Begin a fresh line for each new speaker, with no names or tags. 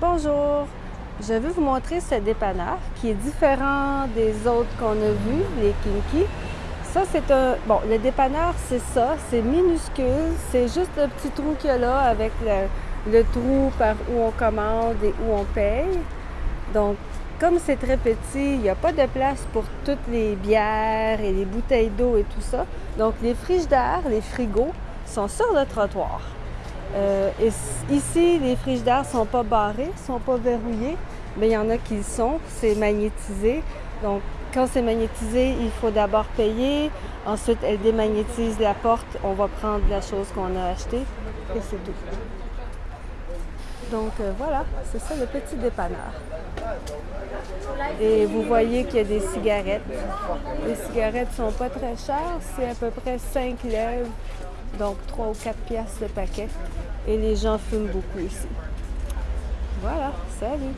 Bonjour! Je veux vous montrer ce dépanneur qui est différent des autres qu'on a vus, les Kinky. Ça, c'est un... Bon, le dépanneur, c'est ça. C'est minuscule. C'est juste le petit trou qu'il y a là avec le, trou par où on commande et où on paye. Donc, comme c'est très petit, il n'y a pas de place pour toutes les bières et les bouteilles d'eau et tout ça. Donc, les frigidaires, les frigos, sont sur le trottoir. Euh, ici, les frigidaires ne sont pas barrés, ne sont pas verrouillés, mais il y en a qui le sont. C'est magnétisé. Donc, quand c'est magnétisé, il faut d'abord payer. Ensuite, elle démagnétise la porte. On va prendre la chose qu'on a achetée et c'est tout. Donc euh, voilà, c'est ça le petit dépanneur. Et vous voyez qu'il y a des cigarettes. Les cigarettes sont pas très chères, c'est à peu près 5 lèvres, donc 3 ou 4 piastres le paquet. Et les gens fument beaucoup ici. Voilà, salut!